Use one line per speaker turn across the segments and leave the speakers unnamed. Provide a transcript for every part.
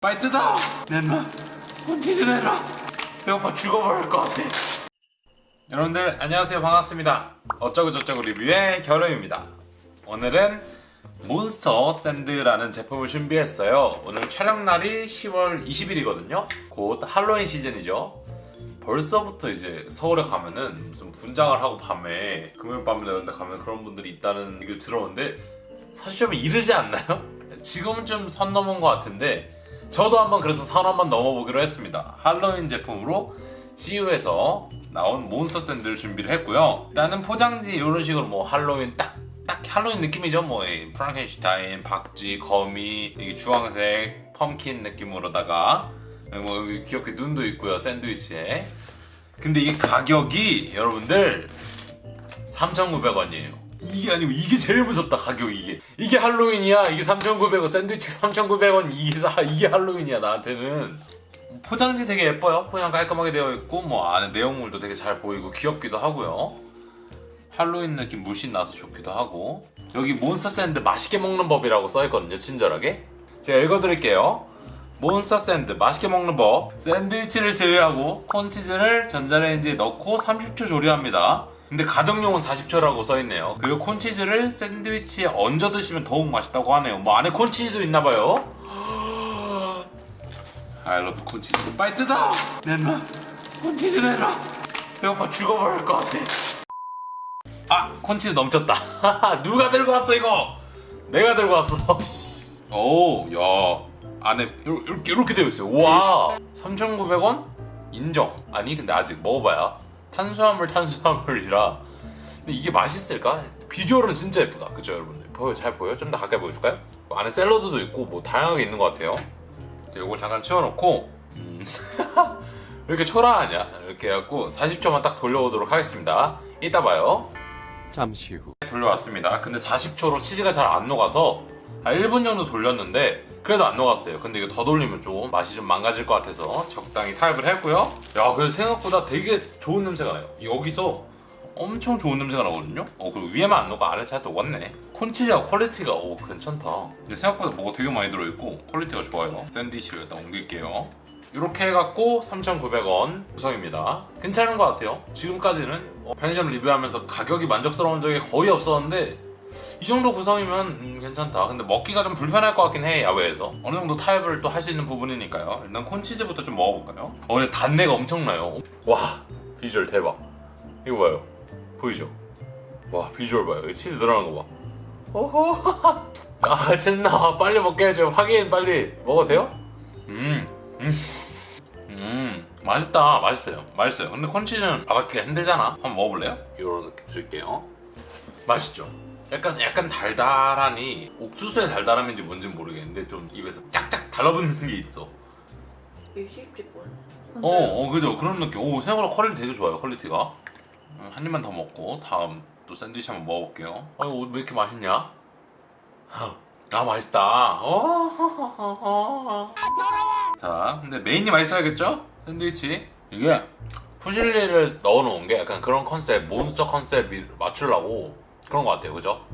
빨리 뜯어! 내놔. 콘치즈 내놔. 배고파 죽어버릴 것 같아. 여러분들 안녕하세요. 반갑습니다. 어쩌고 저쩌고 리뷰의 결호입니다. 오늘은 몬스터 샌드라는 제품을 준비했어요. 오늘 촬영날이 10월 20일이거든요. 곧 할로윈 시즌이죠. 벌써부터 이제 서울에 가면은 무슨 분장을 하고 밤에 금요일 밤에 이런 데 가면 그런 분들이 있다는 얘기를 들었는데 사실 좀 이르지 않나요? 지금은 좀 선 넘은 것 같은데 저도 한번 그래서 선 한번 넘어보기로 했습니다. 할로윈 제품으로 CU에서 나온 몬스터 샌드를 준비를 했고요. 일단은 포장지 이런 식으로 뭐 할로윈 딱, 딱 할로윈 느낌이죠. 뭐이 프랑켄슈타인, 박쥐, 거미, 주황색 펌킨 느낌으로다가 뭐 귀엽게 눈도 있고요. 샌드위치에. 근데 이게 가격이 여러분들 3,900원이에요. 이게 아니고 이게 제일 무섭다 가격이 이게. 이게 할로윈이야? 이게 3,900원 샌드위치 3,900원 이게 사- 이게 할로윈이야 나한테는. 포장지 되게 예뻐요. 포장 깔끔하게 되어 있고 뭐 안에 내용물도 되게 잘 보이고 귀엽기도 하고요. 할로윈 느낌 물씬 나서 좋기도 하고. 여기 몬스터 샌드 맛있게 먹는 법이라고 써있거든요 친절하게. 제가 읽어드릴게요. 몬스터 샌드 맛있게 먹는 법. 샌드위치를 제외하고 콘치즈를 전자레인지에 넣고 30초 조리합니다 근데 가정용은 40초라고 써있네요. 그리고 콘치즈를 샌드위치에 얹어 드시면 더욱 맛있다고 하네요. 뭐 안에 콘치즈도 있나봐요. I love 콘치즈. 빨리 뜯어! 내놔. 콘치즈 내놔. 배고파 죽어버릴 것 같아. 아 콘치즈 넘쳤다. 누가 들고 왔어 이거? 내가 들고 왔어. 오야. 안에 이렇게 이렇게 되어 있어요. 와. 3,900원? 인정. 아니 근데 아직 먹어봐야 탄수화물 탄수화물이라 근데 이게 맛있을까? 비주얼은 진짜 예쁘다 그죠 여러분들 보여 잘 보여? 좀 더 가까이 보여줄까요? 안에 샐러드도 있고 뭐 다양하게 있는 것 같아요 이걸 잠깐 치워놓고 음. 왜 이렇게 초라하냐 이렇게 해갖고 40초만 딱 돌려오도록 하겠습니다 이따 봐요
잠시 후
돌려왔습니다. 근데 40초로 치즈가 잘 안 녹아서 한 1분 정도 돌렸는데 그래도 안 녹았어요. 근데 이거 더 돌리면 좀 맛이 좀 망가질 것 같아서 적당히 타협을 했고요. 야, 그래도 생각보다 되게 좋은 냄새가 나요. 여기서 엄청 좋은 냄새가 나거든요. 어, 그리고 위에만 안 녹고 아래 잘 녹았네. 콘치즈가 quality가 오 괜찮다. 근데 생각보다 뭐가 되게 많이 들어있고 quality가 좋아요. 샌드위치를 일단 옮길게요. 이렇게 해갖고 3,900원 구성입니다. 괜찮은 것 같아요. 지금까지는 어, 편의점 리뷰하면서 가격이 만족스러운 적이 거의 없었는데 이 정도 구성이면 음, 괜찮다. 근데 먹기가 좀 불편할 것 같긴 해 야외에서. 어느 정도 타협을 또 할 수 있는 부분이니까요. 일단 콘치즈부터 좀 먹어볼까요? 어, 근데 단내가 엄청나요. 와 비주얼 대박. 이거 봐요. 보이죠? 와 비주얼 봐요. 이 치즈 들어가는 거 봐. 오호. 아 존나 빨리 먹게 해줘. 확인 빨리 먹어도 돼요? 음. 음 맛있다 맛있어요 맛있어요 근데 콘치즈는 받아기가 힘들잖아 한번 먹어볼래요? 이렇게 드릴게요 맛있죠? 약간 약간 달달하니 옥수수의 달달함인지 뭔지 모르겠는데 좀 입에서 짝짝 달라붙는 게 있어
일식집 콘.
어, 어 그죠 그런 느낌 오 생각보다 quality 되게 좋아요 quality가 음, 한 입만 더 먹고 다음 또 샌드위치 한번 먹어볼게요 아유 왜 이렇게 맛있냐? 아 맛있다 어. 자 근데 메인이 맛있어야겠죠? 샌드위치 이게 푸실리를 넣어놓은 게 약간 그런 컨셉 몬스터 컨셉에 맞추려고 그런 것 같아요 그죠?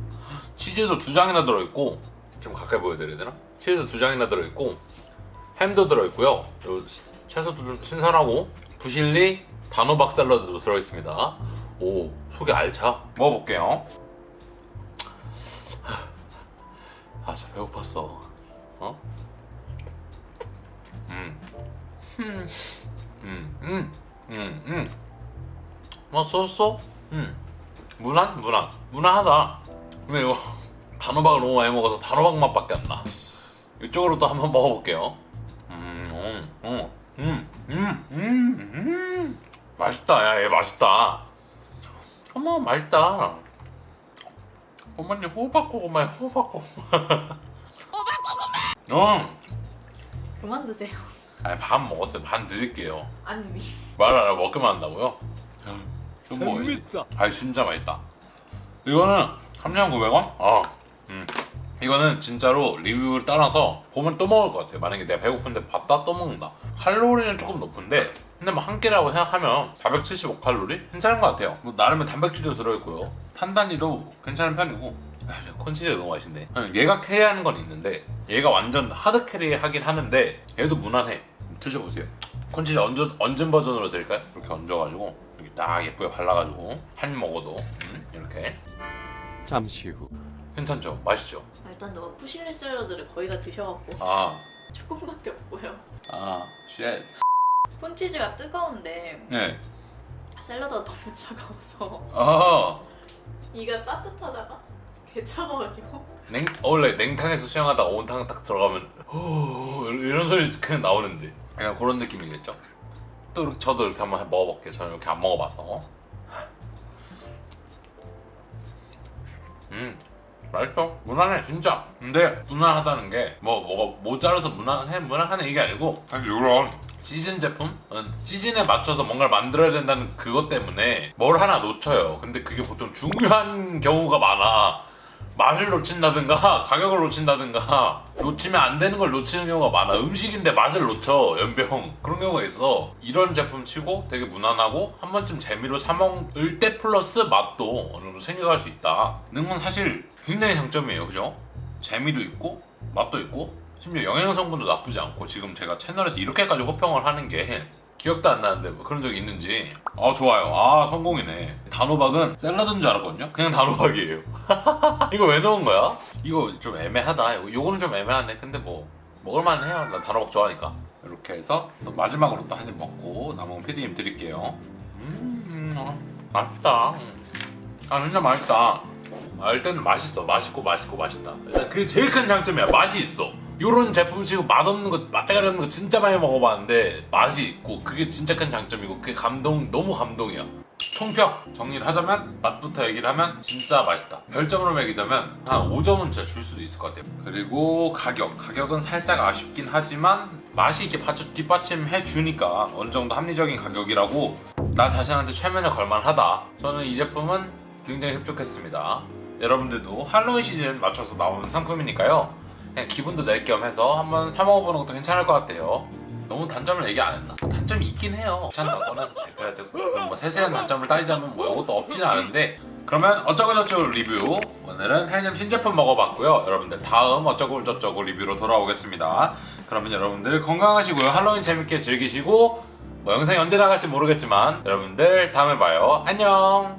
치즈도 두 장이나 들어있고 좀 가까이 보여드려야 되나? 치즈도 두 장이나 들어있고 햄도 들어있고요 채소도 좀 신선하고 푸실리 단호박 샐러드도 들어있습니다 오 속이 알차 먹어볼게요 아 진짜 배고팠어 어? 음. 음. 음. 음. 음. 음. 맛있었어? 음. 무난? 무난. 무난하다. 근데 이거 단호박을 너무 많이 먹어서 단호박 맛밖에 안 나. 이쪽으로 또 한번 먹어볼게요. 음, 음, 음, 음, 음, 음, 음. 맛있다. 야, 얘 맛있다. 어머, 맛있다. 어머니 호박 고구마야, 호박 고구마. 호박 고구마! 어.
그만 드세요.
아니 반 먹었어요. 반 드릴게요.
아니.
말하라 먹기만 한다고요? 좀 먹어야지.
재밌다
아 진짜 맛있다. 이거는 3,900원? 아, 음. 이거는 진짜로 리뷰를 따라서 보면 또 먹을 것 같아요. 만약에 내가 배고픈데 봤다 또 먹는다. 칼로리는 조금 높은데 근데 뭐 한 끼라고 생각하면 475칼로리? 괜찮은 것 같아요. 뭐 나름의 단백질도 들어있고요. 탄단지도 괜찮은 편이고 아, 진짜 콘치즈가 너무 맛있네. 응, 얘가 carry하는 건 있는데 얘가 완전 hard carry 하긴 하는데 얘도 무난해. 드셔보세요. 콘치즈 얹은, 얹은 버전으로 드릴까요? 이렇게 얹어가지고 이렇게 딱 예쁘게 발라가지고 한입 먹어도 음, 이렇게
잠시 후
괜찮죠? 맛있죠?
아, 일단 너가 푸실리 샐러드를 거의 다 드셔갖고
아,
조금밖에 없고요.
아, shit.
콘치즈가 뜨거운데
네.
샐러드가 너무 차가워서
아,
이가 따뜻하다가 개 차가워지고
냉 원래 냉탕에서 수영하다가 온탕 딱 들어가면 호 이런 소리 그냥 나오는데 그냥 그런 느낌이겠죠. 또 이렇게 저도 이렇게 한번 먹어볼게요. 저는 이렇게 안 먹어봐서. 음 맛있어 무난해 진짜. 근데 무난하다는 게 뭐 뭐가 모자라서 무난해 무난하네 이게 아니고 사실 이런 시즌 제품은 시즌에 맞춰서 뭔가를 만들어야 된다는 그것 때문에 뭘 하나 놓쳐요. 근데 그게 보통 중요한 경우가 많아. 맛을 놓친다든가 가격을 놓친다든가 놓치면 안 되는 걸 놓치는 경우가 많아. 음식인데 맛을 놓쳐 연병. 그런 경우가 있어. 이런 제품 치고 되게 무난하고 한 번쯤 재미로 사 먹을 때 플러스 맛도 어느 정도 생겨갈 수 있다 는건 사실 굉장히 장점이에요. 그죠? 재미도 있고 맛도 있고 심지어 영양 성분도 나쁘지 않고 지금 제가 채널에서 이렇게까지 호평을 하는 게 기억도 안 나는데 뭐 그런 적이 있는지. 아 좋아요. 아 성공이네. 단호박은 샐러드인 줄 알았거든요? 그냥 단호박이에요. 이거 왜 넣은 거야? 이거 좀 애매하다. 요거는 좀 애매하네. 근데 뭐 먹을만 해요. 나 단호박 좋아하니까. 이렇게 해서 또 마지막으로 또 한 입 먹고 남은 피디님 드릴게요. 음 어, 맛있다. 아 진짜 맛있다. 아, 일단은 맛있어. 맛있고 맛있고 맛있다. 일단 그게 제일 큰 장점이야. 맛이 있어 요런 제품 치고 맛없는 거 맛대가리 없는 거 진짜 많이 먹어봤는데 맛이 있고 그게 진짜 큰 장점이고 그게 감동 너무 감동이야. 총평 정리를 하자면 맛부터 얘기를 하면 진짜 맛있다. 별점으로 매기자면 한 5점은 진짜 줄 수도 있을 것 같아요. 그리고 가격. 가격은 살짝 아쉽긴 하지만 맛이 이렇게 받쳐 뒷받침해 주니까 어느 정도 합리적인 가격이라고 나 자신한테 최면을 걸만하다. 저는 이 제품은 굉장히 흡족했습니다. 여러분들도 할로윈 시즌 맞춰서 나오는 상품이니까요 그냥 기분도 낼 겸 해서 한번 사 먹어보는 것도 괜찮을 것 같아요. 너무 단점을 얘기 안 했나? 단점이 있긴 해요. 귀찮다 꺼내서 대표해야 되고 뭐 세세한 단점을 따지자면 뭐 이것도 없지는 않은데 그러면 어쩌고저쩌고 리뷰. 오늘은 해점 신제품 먹어봤고요. 여러분들 다음 어쩌고저쩌고 리뷰로 돌아오겠습니다. 그러면 여러분들 건강하시고요. 할로윈 재밌게 즐기시고 뭐 영상이 언제 나갈지 모르겠지만 여러분들 다음에 봐요. 안녕